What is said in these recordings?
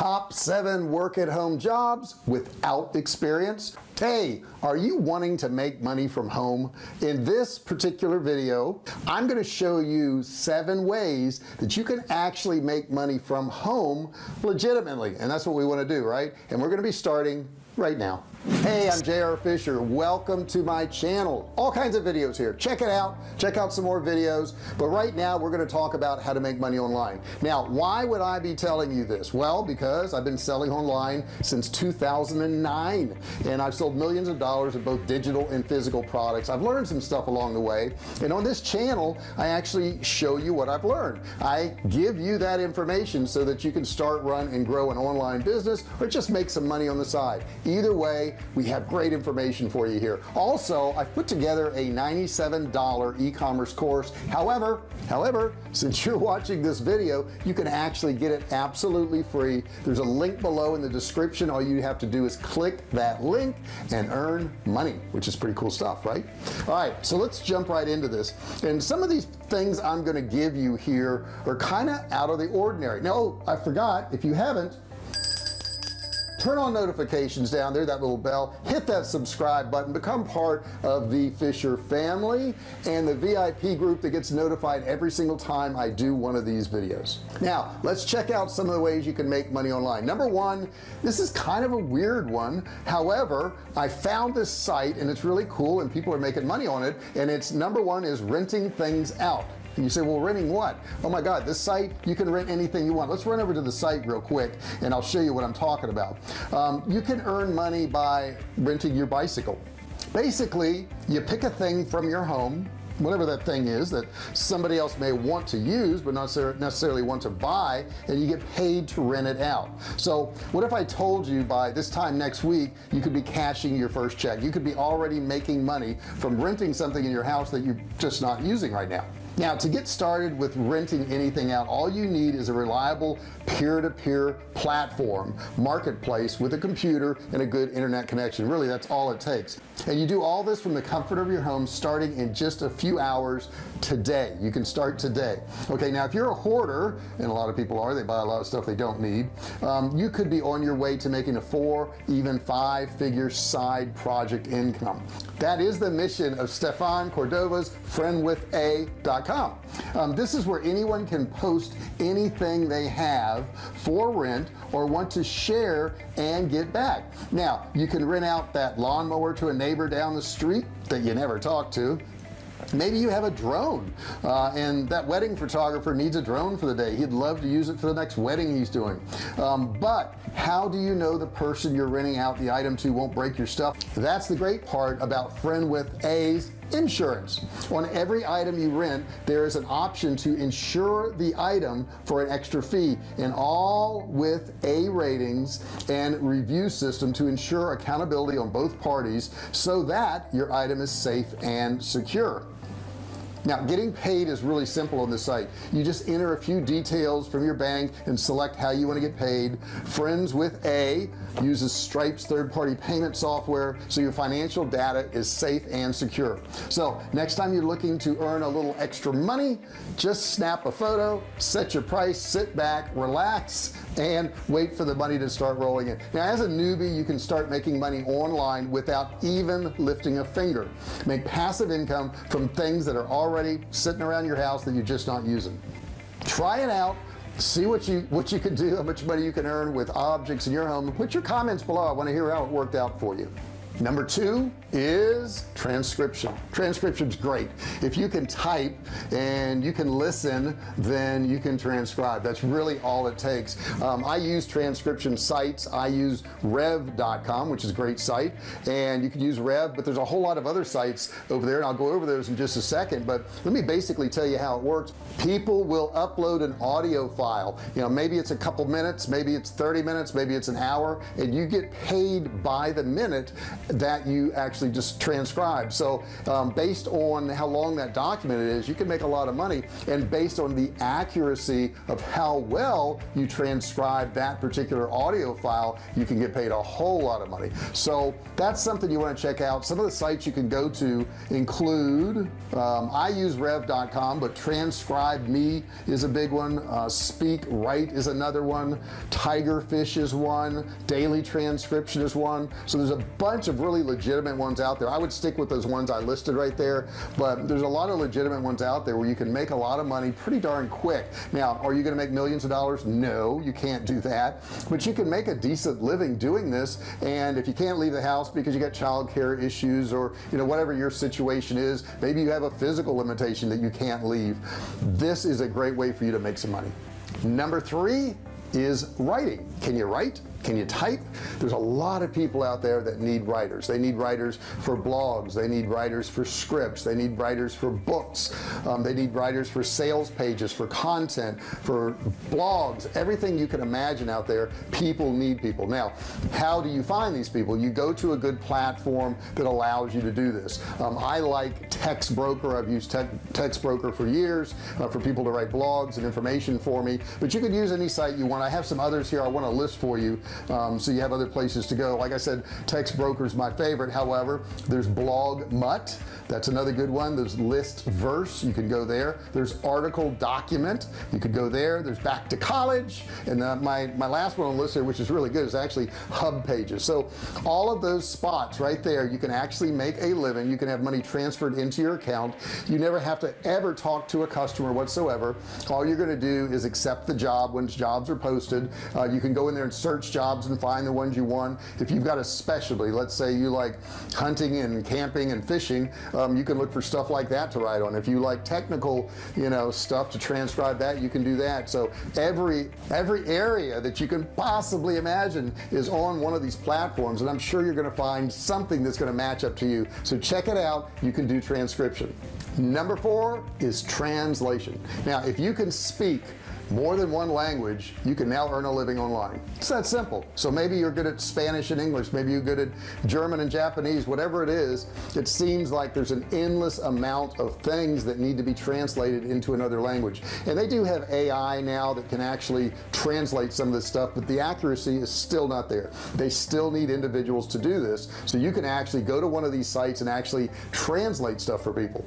top seven work at home jobs without experience. Hey are you wanting to make money from home? In this particular video I'm going to show you seven ways that you can actually make money from home legitimately. And that's what we want to do right? And we're going to be starting right now hey I'm JR Fisher. Welcome to my channel. All kinds of videos here. Check it out. Check out some more videos. But right now we're going to talk about how to make money online. Now why would I be telling you this? Well because I've been selling online since 2009 and I've sold millions of dollars of both digital and physical products. I've learned some stuff along the way. And on this channel I actually show you what I've learned. I give you that information so that you can start run and grow an online business or just make some money on the side. Either way we have great information for you here. Also I've put together a $97 e-commerce course. However however since you're watching this video you can actually get it absolutely free. There's a link below in the description. All you have to do is click that link and earn money which is pretty cool stuff right? All right so let's jump right into this. And some of these things I'm going to give you here are kind of out of the ordinary. No oh, I forgot if you haven't turn on notifications down there that little bell. Hit that subscribe button. Become part of the Fisher family and the VIP group that gets notified every single time I do one of these videos. Now let's check out some of the ways you can make money online. Number one this is kind of a weird one. However I found this site and it's really cool and people are making money on it. And it's number one is renting things out and you say well renting what? Oh my god this site you can rent anything you want. Let's run over to the site real quick and I'll show you what I'm talking about. Um, you can earn money by renting your bicycle. Basically you pick a thing from your home whatever that thing is that somebody else may want to use but not necessarily want to buy and you get paid to rent it out. So what if I told you by this time next week you could be cashing your first check? You could be already making money from renting something in your house that you're just not using right now now to get started with renting anything out all you need is a reliable peer-to-peer -peer platform marketplace with a computer and a good internet connection. Really that's all it takes. And you do all this from the comfort of your home starting in just a few hours today. You can start today. Okay now if you're a hoarder and a lot of people are they buy a lot of stuff they don't need um, you could be on your way to making a four even five figure side project income. That is the mission of Stefan Cordova's friendwitha.com um, this is where anyone can post anything they have for rent or want to share and get back. Now you can rent out that lawnmower to a neighbor down the street that you never talk to. Maybe you have a drone uh, and that wedding photographer needs a drone for the day. He'd love to use it for the next wedding he's doing. Um, but how do you know the person you're renting out the item to won't break your stuff? That's the great part about friend with A's insurance. On every item you rent there is an option to insure the item for an extra fee and all with a ratings and review system to ensure accountability on both parties so that your item is safe and secure now getting paid is really simple on this site. You just enter a few details from your bank and select how you want to get paid. Friends with a uses Stripe's third-party payment software so your financial data is safe and secure. So next time you're looking to earn a little extra money just snap a photo set your price sit back relax and wait for the money to start rolling in. Now as a newbie you can start making money online without even lifting a finger. Make passive income from things that are already sitting around your house that you're just not using. Try it out see what you what you can do how much money you can earn with objects in your home. Put your comments below. I want to hear how it worked out for you number two is transcription. Transcription's great. If you can type and you can listen then you can transcribe. That's really all it takes. Um, I use transcription sites. I use rev.com which is a great site. And you can use rev but there's a whole lot of other sites over there and I'll go over those in just a second. But let me basically tell you how it works. People will upload an audio file. You know maybe it's a couple minutes maybe it's 30 minutes maybe it's an hour and you get paid by the minute that you actually just transcribe. So um, based on how long that document is you can make a lot of money. And based on the accuracy of how well you transcribe that particular audio file you can get paid a whole lot of money. So that's something you want to check out. Some of the sites you can go to include um, I use rev.com but TranscribeMe is a big one. Uh, SpeakWrite is another one. Tigerfish is one. Daily transcription is one. So there's a bunch of really legitimate ones out there. I would stick with those ones I listed right there but there's a lot of legitimate ones out there where you can make a lot of money pretty darn quick. Now are you gonna make millions of dollars? No you can't do that but you can make a decent living doing this and if you can't leave the house because you got childcare issues or you know whatever your situation is maybe you have a physical limitation that you can't leave. This is a great way for you to make some money. Number three is writing. Can you write can you type? There's a lot of people out there that need writers. They need writers for blogs. They need writers for scripts. They need writers for books. Um, they need writers for sales pages for content for blogs. Everything you can imagine out there people need people. Now how do you find these people? You go to a good platform that allows you to do this. Um, I like TextBroker. I've used Te TextBroker for years uh, for people to write blogs and information for me. But you could use any site you want. I have some others here I want to list for you um, so you have other places to go. Like I said TextBroker brokers my favorite. However there's BlogMutt that's another good one. There's Listverse. You can go there. There's article document. You could go there. There's back to college. And uh, my my last one on the list here which is really good is actually HubPages. So all of those spots right there you can actually make a living. You can have money transferred into your account. You never have to ever talk to a customer whatsoever. All you're going to do is accept the job when jobs are posted. Uh, you can go in there and search jobs and find the ones you want. If you've got a specialty let's say you like hunting and camping and fishing um, you can look for stuff like that to write on. If you like technical you know stuff to transcribe that you can do that. So every every area that you can possibly imagine is on one of these platforms and I'm sure you're gonna find something that's going to match up to you. So check it out. You can do transcription. Number four is translation. Now if you can speak more than one language you can now earn a living online. It's that simple. So maybe you're good at Spanish and English. Maybe you're good at German and Japanese. Whatever it is it seems like there's an endless amount of things that need to be translated into another language. And they do have AI now that can actually translate some of this stuff but the accuracy is still not there. They still need individuals to do this. So you can actually go to one of these sites and actually translate stuff for people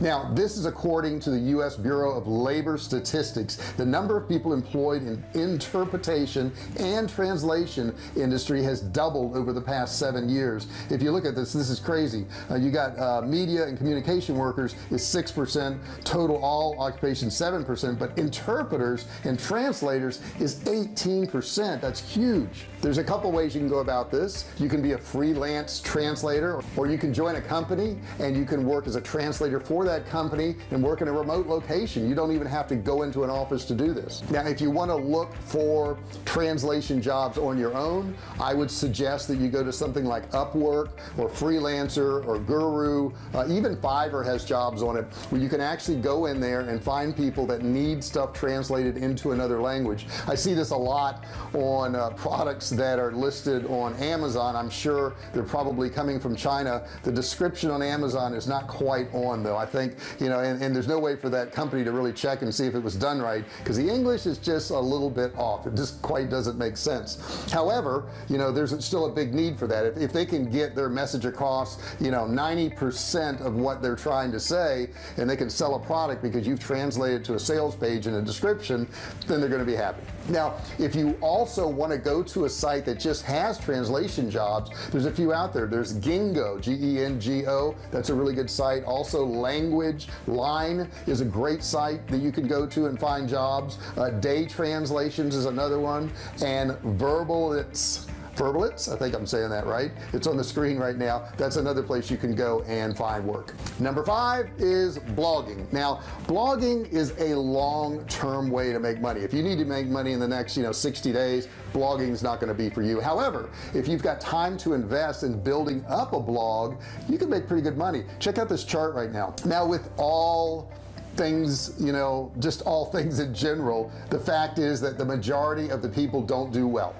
now this is according to the US Bureau of Labor Statistics. The number of people employed in interpretation and translation industry has doubled over the past seven years. If you look at this this is crazy. Uh, you got uh, media and communication workers is six percent total all occupation seven percent but interpreters and translators is 18 percent. That's huge. There's a couple ways you can go about this. You can be a freelance translator or you can join a company and you can work as a translator for that company and work in a remote location you don't even have to go into an office to do this. Now if you want to look for translation jobs on your own I would suggest that you go to something like Upwork or freelancer or guru. Uh, even Fiverr has jobs on it where you can actually go in there and find people that need stuff translated into another language. I see this a lot on uh, products that are listed on Amazon. I'm sure they're probably coming from China. The description on Amazon is not quite on though. I think you know and, and there's no way for that company to really check and see if it was done right because the English is just a little bit off. It just quite doesn't make sense. However you know there's still a big need for that. If, if they can get their message across you know 90% of what they're trying to say and they can sell a product because you've translated to a sales page and a description then they're going to be happy now if you also want to go to a site that just has translation jobs there's a few out there. There's Gengo G-E-N-G-O that's a really good site. Also language line is a great site that you can go to and find jobs. Uh, day translations is another one. And verbal it's Verblitz I think I'm saying that right. It's on the screen right now. That's another place you can go and find work. Number five is blogging. Now blogging is a long-term way to make money. If you need to make money in the next you know 60 days blogging is not going to be for you. However if you've got time to invest in building up a blog you can make pretty good money. Check out this chart right now. Now with all things you know just all things in general the fact is that the majority of the people don't do well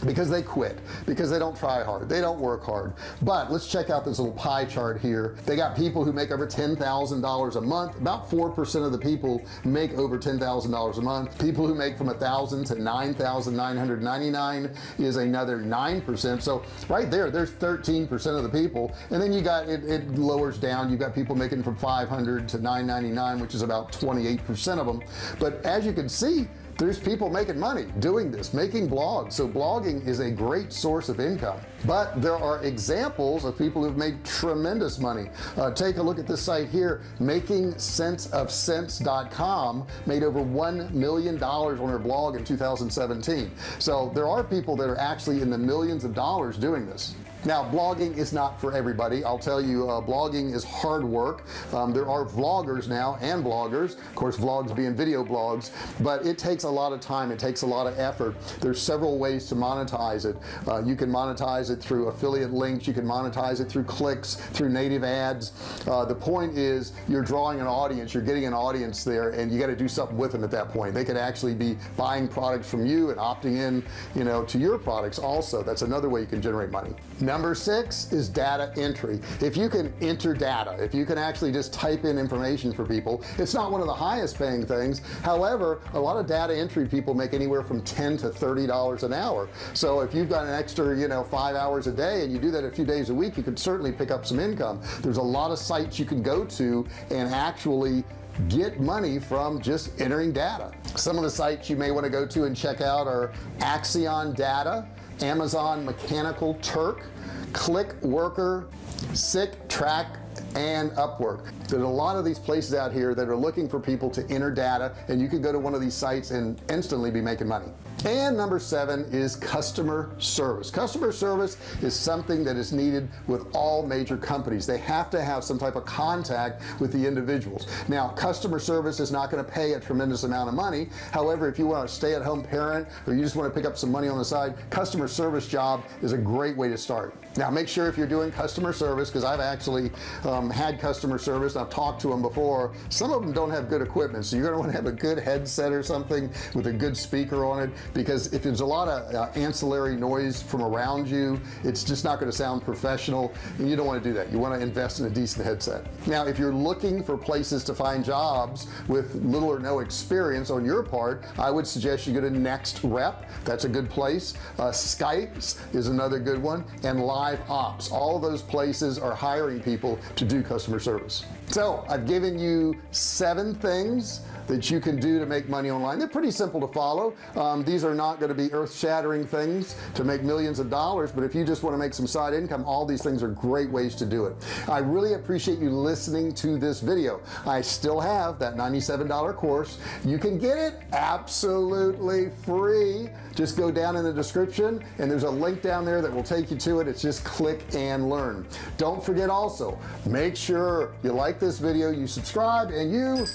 because they quit because they don't try hard they don't work hard. But let's check out this little pie chart here. They got people who make over $10,000 a month. About 4% of the people make over $10,000 a month. People who make from a thousand to 9,999 is another 9% so right there there's 13% of the people. And then you got it, it lowers down. You've got people making from 500 to 999 which is about 28% of them. But as you can see there's people making money doing this making blogs. So blogging is a great source of income. But there are examples of people who've made tremendous money. Uh, take a look at this site here making sense of cents.com made over one million dollars on her blog in 2017 so there are people that are actually in the millions of dollars doing this now blogging is not for everybody. I'll tell you uh, blogging is hard work. Um, there are vloggers now and bloggers of course vlogs being video blogs but it takes a lot of time. It takes a lot of effort. There's several ways to monetize it. Uh, you can monetize it through affiliate links. You can monetize it through clicks through native ads. Uh, the point is you're drawing an audience. You're getting an audience there and you got to do something with them at that point. They could actually be buying products from you and opting in you know to your products also. That's another way you can generate money number six is data entry. If you can enter data if you can actually just type in information for people it's not one of the highest paying things. However a lot of data entry people make anywhere from 10 to 30 dollars an hour. So if you've got an extra you know five hours a day and you do that a few days a week you could certainly pick up some income. There's a lot of sites you can go to and actually get money from just entering data. Some of the sites you may want to go to and check out are Axion data Amazon Mechanical Turk Clickworker sick track and Upwork. There's a lot of these places out here that are looking for people to enter data and you can go to one of these sites and instantly be making money. And number seven is customer service. Customer service is something that is needed with all major companies. They have to have some type of contact with the individuals. Now customer service is not going to pay a tremendous amount of money. However if you want a stay-at-home parent or you just want to pick up some money on the side customer service job is a great way to start now make sure if you're doing customer service because I've actually um, had customer service and I've talked to them before some of them don't have good equipment so you're gonna want to have a good headset or something with a good speaker on it because if there's a lot of uh, ancillary noise from around you it's just not going to sound professional and you don't want to do that. You want to invest in a decent headset. Now if you're looking for places to find jobs with little or no experience on your part I would suggest you go to NexRep. That's a good place. Uh, Sykes is another good one and LiveOps. All those places are hiring people to do customer service. So I've given you seven things that you can do to make money online. They're pretty simple to follow. Um, these are not going to be earth-shattering things to make millions of dollars but if you just want to make some side income all these things are great ways to do it. I really appreciate you listening to this video. I still have that $97 course. You can get it absolutely free. Just go down in the description and there's a link down there that will take you to it. It's just click and learn. Don't forget also make sure you like this video you subscribe and you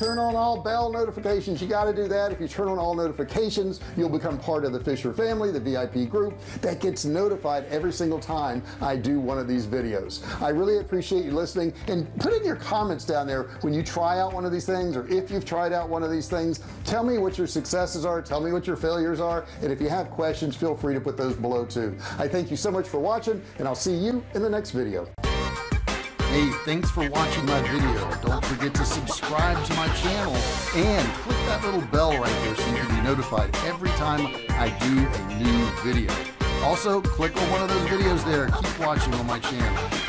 turn on all bell notifications. You got to do that. If you turn on all notifications you'll become part of the Fisher family the VIP group that gets notified every single time I do one of these videos. I really appreciate you listening and put in your comments down there when you try out one of these things or if you've tried out one of these things tell me what your successes are tell me what your failures are and if you have questions feel free to put those below too. I thank you so much for watching and I'll see you in the next video Hey, thanks for watching my video. Don't forget to subscribe to my channel and click that little bell right there so you can be notified every time I do a new video. Also, click on one of those videos there. Keep watching on my channel.